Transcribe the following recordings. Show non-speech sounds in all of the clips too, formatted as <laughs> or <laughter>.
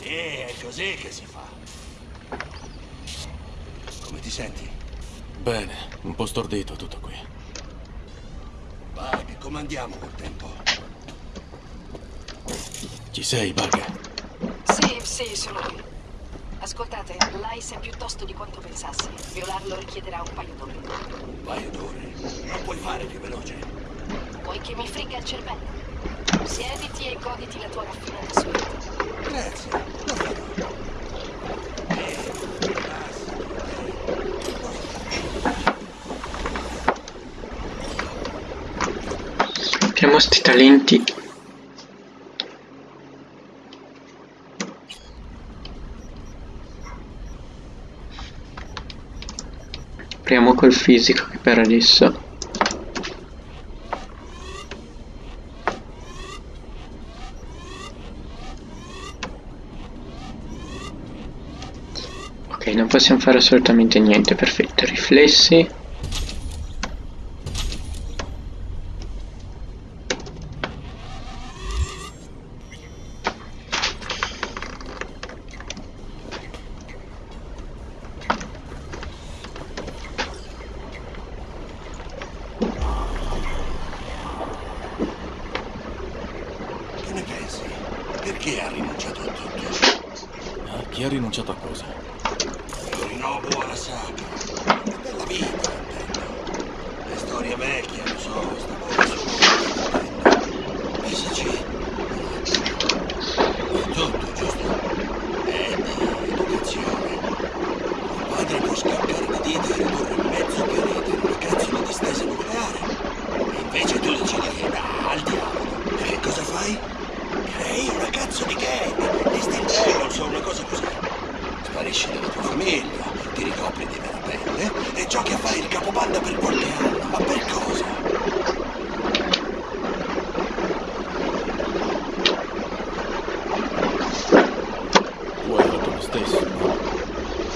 Sì, è così che si fa. Come ti senti? Bene, un po' stordito tutto qui. Bug, come andiamo col tempo? Ci sei, Bug? Sì, sì, sono qui. Ascoltate, l'Ice è più tosto di quanto pensassi. Violarlo richiederà un paio d'ore. Un paio d'ore. Non puoi fare più veloce. Vuoi che mi frigga il cervello? Siediti e goditi la tua raffinata suite. Abbiamo sti talenti. Apriamo col fisico che per adesso. Non possiamo fare assolutamente niente, perfetto. Riflessi. Che ne pensi? Perché ha rinunciato a tutto? Ah, chi ha rinunciato a cosa? Una bella vita. Le storie vecchie, lo so, stavo solo riflettendo. Pensaci. È tutto, giusto? Eddie, educazione. Il padre può scappare di dita e ridurre mezzo pianeta in una cazzo di distesa nucleare. E invece tu decidi che da al diavolo. E che cosa fai? Crei una cazzo di gang, di Steel Dragons o una cosa così. Sparisci dalla tua famiglia, ti ricopri di vera pelle e giochi a fare il capobanda per qualche anno. Ma per cosa? Tu hai fatto lo stesso, no?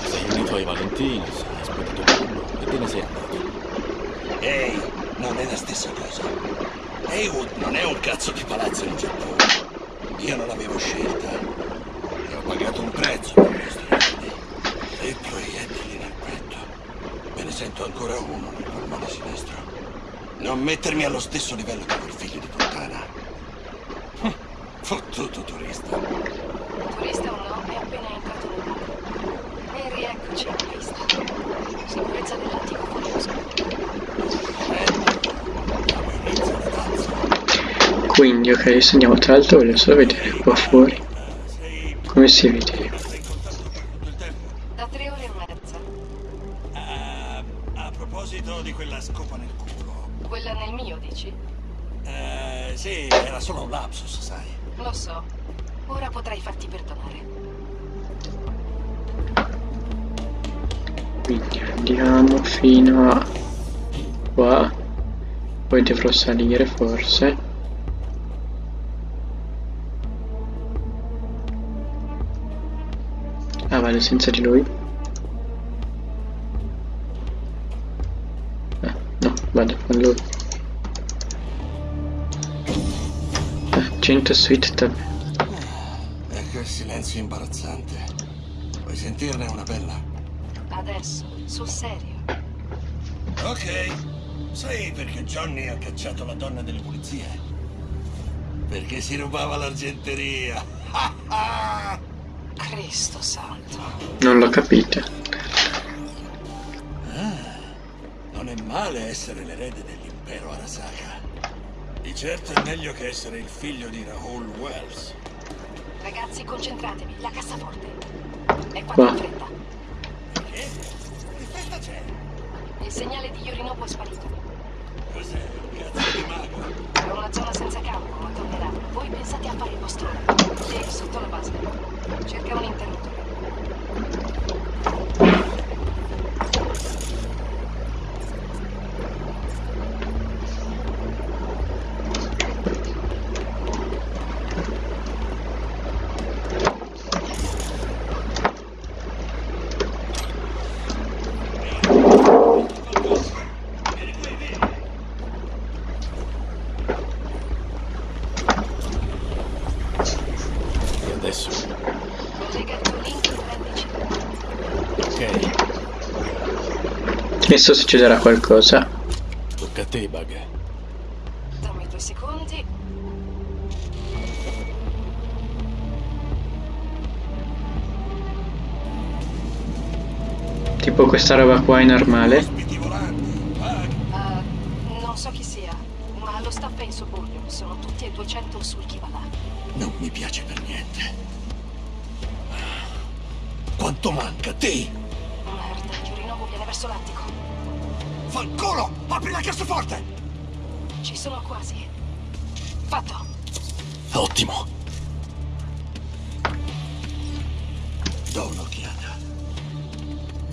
Ti sei unito ai Valentini, sei aspettato quello e te ne sei andato. Ehi, non è la stessa cosa. Heywood non è un cazzo di palazzo in Giappone. Io non avevo scelta. E ho pagato un prezzo per questi ricordi. E proiettili nel petto. Me ne sento ancora uno nel polmone sinistro. Non mettermi allo stesso livello di quel figlio di puttana. <laughs> Fottuto turista. Turista o no, è appena entrato nel mondo. E rieccoci in pista. Sicurezza dell'antico curioso. Alla. Quindi, ok, adesso andiamo tra l'altro voglio solo vedere qua fuori come si vede. Dici? Eh, sì, era solo un lapsus, sai. Lo so. Ora potrai farti perdonare. Quindi andiamo fino a qua. Poi dovrò salire forse. Ah, vado senza di lui. Ah, no, vado con lui. 100 suite tab. E che silenzio imbarazzante. Vuoi sentirne una bella? Adesso, sul serio. Ok. Sai perché Johnny ha cacciato la donna delle pulizie? Perché si rubava l'argenteria. <laughs> Cristo santo. Non l'ho capita. Non è male essere l'erede dell'impero Arasaka. Di certo è meglio che essere il figlio di Rahul Wells. Ragazzi, concentratevi. La cassaforte. E Qua. fate in fretta. Che? Che festa c'è? Il segnale di Yorinobu è sparito. Cos'è? Un cazzo di mago? È una zona senza campo, ma tornerà. Voi pensate a fare il vostro. Sì, sotto la base. Cerca un interruttore. E adesso? Lega il tuo link e prendici. Ok, Adesso succederà qualcosa. tocca a te, Bug. Dammi due secondi. Tipo questa roba qua è normale. Eh, non so chi sia, ma lo staff è in sobborgo. Sono tutti e 200 sul chi va là. Non mi piace per niente. Quanto manca, te? Merda, Yorinobu viene verso l'attico. Fanculo! Apri la cassaforte! Ci sono quasi. Fatto. Ottimo. Do un'occhiata.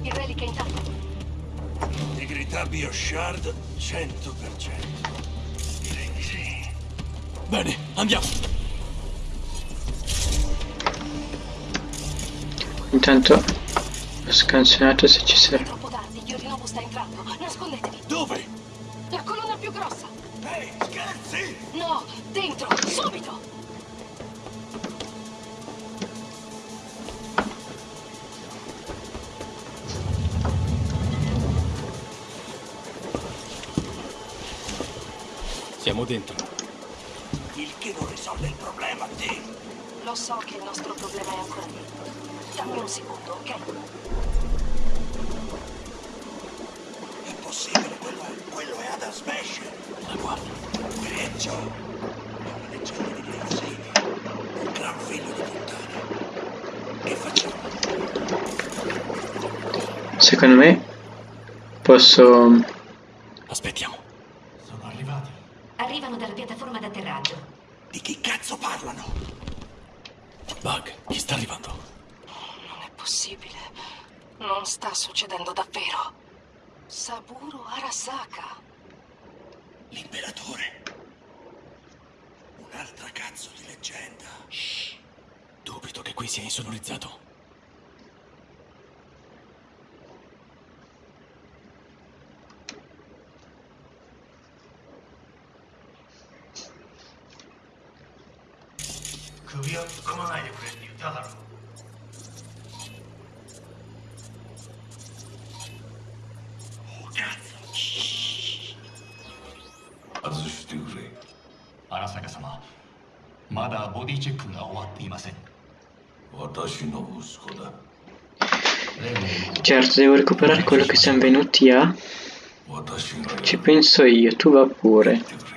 Il relic è intatto. Integrità Bioshard 100%. Direi di sì. Bene, andiamo. Intanto ho scansionato se ci serve. Sta entrando. Nascondetevi. Dove? La colonna più grossa. Ehi, scherzi! No, dentro, subito. Siamo dentro. Il che non risolve il problema, te. Lo so che il nostro problema è ancora lì. Dammi un secondo, ok? Possibile, quello è, quello è Adam Smash. La guarda. Peggio. È una leggenda di Grave City. Un gran figlio di puttana. Che facciamo? Secondo me posso... Aspettiamo. Sono arrivati. Arrivano dalla piattaforma d'atterraggio. Di chi cazzo parlano? Bug, chi sta arrivando? Non è possibile. Non sta succedendo davvero. Saburo Arasaka. L'imperatore. Un'altra cazzo di leggenda. Dubito che qui sia insonorizzato. Oh, まだボディチェックが終わっていません私の息子だ Certo, devo recuperare quello che siamo venuti a... 私がや Ci penso io, tu va pure. ってくれ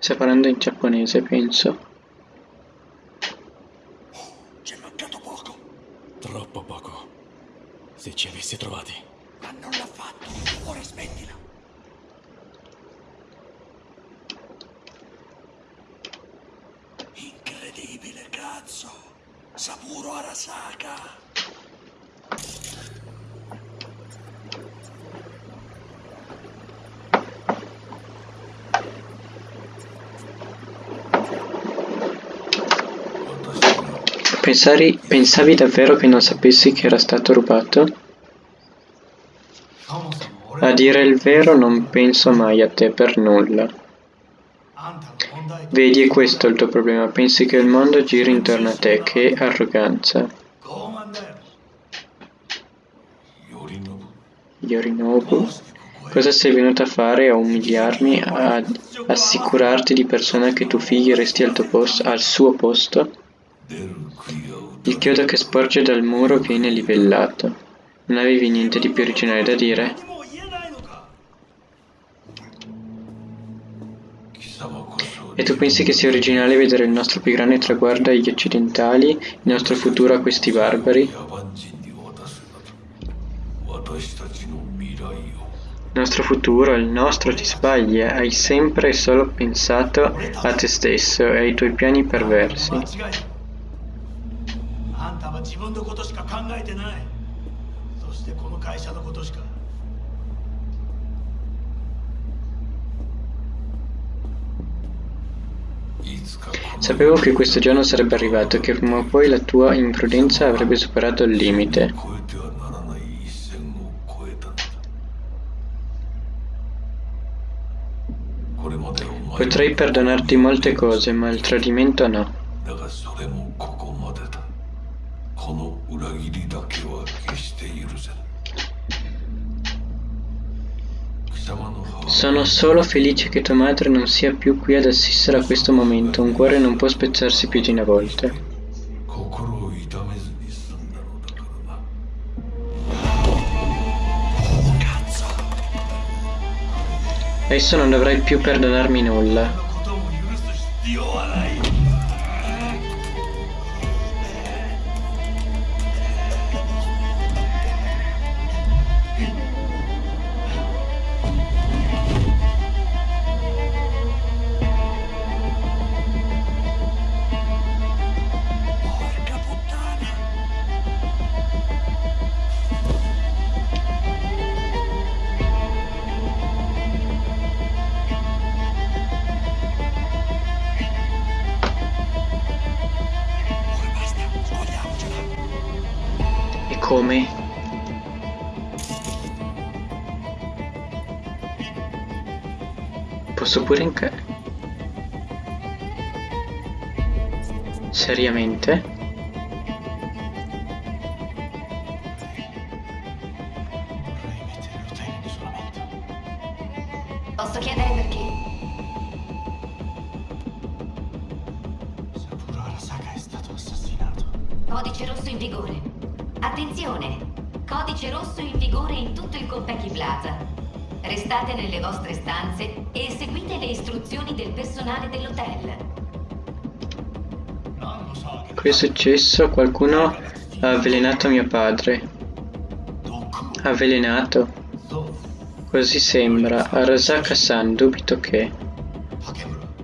Stai parlando in giapponese, penso. C'è mancato poco. Troppo poco. Se ci avessi trovati. Ma non l'ha fatto. Ora smettila. saga. Pensari, pensavi davvero che non sapessi che era stato rubato? A dire il vero non penso mai a te per nulla. Vedi è questo il tuo problema, pensi che il mondo giri intorno a te, che arroganza. Yorinobu, cosa sei venuto a fare? A umiliarmi? A assicurarti di persona che tuo figlio resti al, tuo posto, al suo posto? Il chiodo che sporge dal muro viene livellato. Non avevi niente di più originale da dire? E tu pensi che sia originale vedere il nostro più grande traguardo agli occidentali, il nostro futuro a questi barbari? Il nostro futuro, il nostro, ti sbagli, eh? hai sempre e solo pensato a te stesso e ai tuoi piani perversi. Ah, Sapevo che questo giorno sarebbe arrivato che prima o poi la tua imprudenza avrebbe superato il limite. Potrei perdonarti molte cose, ma il tradimento no. Sono Sono solo felice che tua madre non sia più qui ad assistere a questo momento, un cuore non può spezzarsi più di una volta. Adesso non dovrai più perdonarmi nulla. Come? Posso pure inca... Seriamente? codice rosso in vigore in tutto il Coppeki Plaza. Restate nelle vostre stanze e seguite le istruzioni del personale dell'hotel. Qui è successo? Qualcuno ha avvelenato mio padre. Avvelenato? Così sembra. Arasaka-san, dubito che...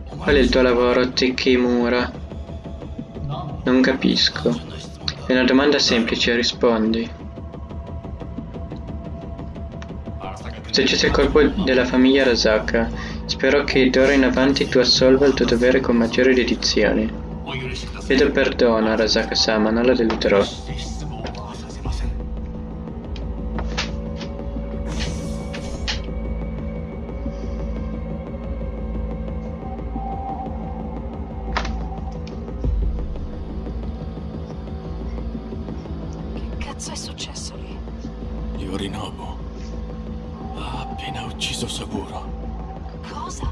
Qual è il tuo lavoro, Tekimura? Non capisco. È una domanda semplice, rispondi. Se c'è il corpo della famiglia Arasaka. Spero che d'ora in avanti tu assolva il tuo dovere con maggiore dedizione. Chiedo perdono, Arasaka-sama, non la deluderò. Ha ucciso Saburo. Cosa?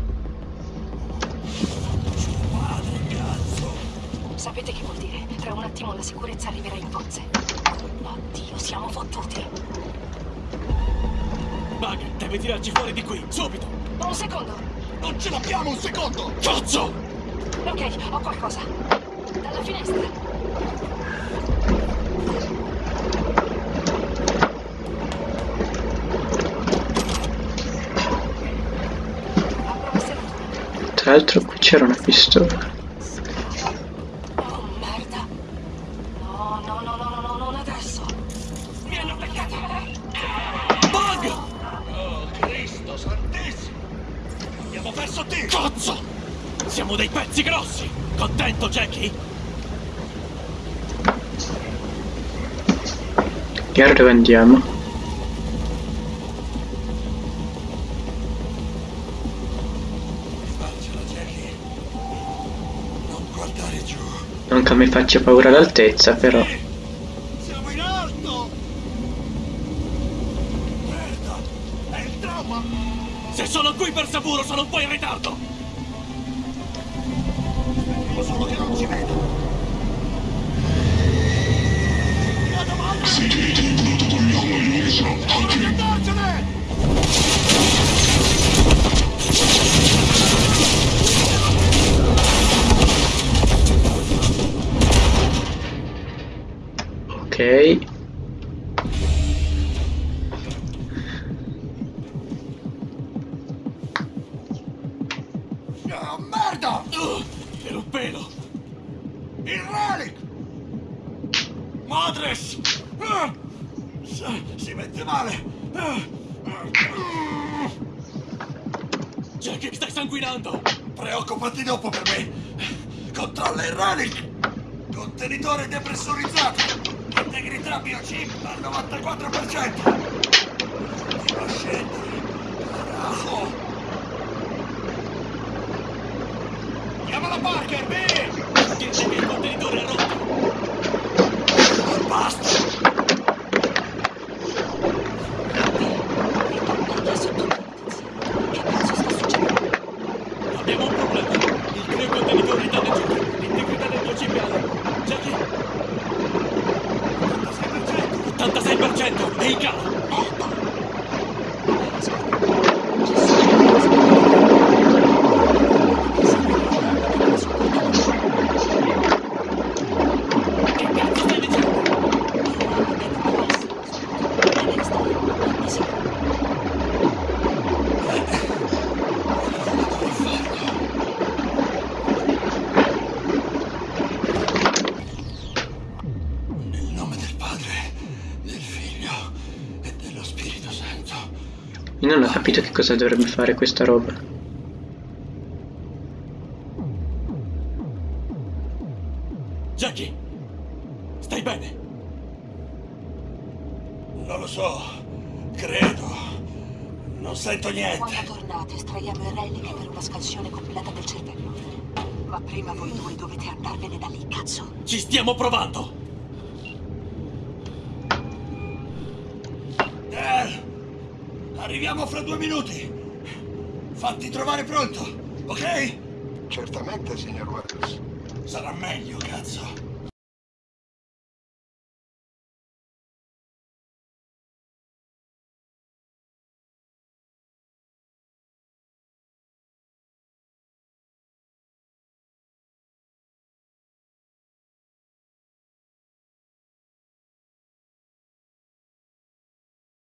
Sapete che vuol dire? Tra un attimo la sicurezza arriverà in pozze. Oddio, siamo fottuti. Bug, deve tirarci fuori di qui, subito! Un secondo. Non ce l'abbiamo un secondo! Cazzo! Ok, ho qualcosa. Dalla finestra. Tra l'altro qui c'era una pistola. Oh, merda. No, no, no, no, no, no, non adesso. Mi hanno beccato. Bug! Oh, Cristo santissimo! Abbiamo perso tempo! Cazzo! Siamo dei pezzi grossi! Contento, Jackie? Chiaro dove andiamo? Faccela, Jackie. Non giù. Non che mi faccia paura l'altezza, però. Siamo in alto! Merda! È il trauma! Se sono qui per Saburo, sono un po' in ritardo! Devo solo che non ci veda! Vado avanti! Ora di Ok. Ah, merda! Uh, per un pelo! Il relic! Madres! Ah! Si, mette male! Ah! Jackie, stai sanguinando! Preoccupati dopo per me! Controlla il relic! Contenitore depressurizzato! Integrità biochip al 94%! Continua a scendere! Carajo! Chiamala Parker, dire che il contenitore rotto! Basta! Ritorna sotto la Che cazzo sta succedendo? Abbiamo un problema! Il creo contenitore è danneggiato! L'integrità del tuo CPL! Jackie! 86%! È in calo! Bene, squadra. Ci sono Che cazzo stai dicendo? Devi stare sicuro. Nel nome del Padre, del Figlio e dello Spirito Santo. Io non ho capito che cosa dovrebbe fare questa roba. Jackie! Stai bene? Non lo so. Credo. Non sento niente. Quando tornate estraiamo il relic per una scansione completa del cervello. Ma prima voi due dovete andarvene da lì, cazzo. Ci stiamo provando! Arriviamo fra due minuti! Fatti trovare pronto, ok? Certamente, signor Wells. Sarà meglio, cazzo.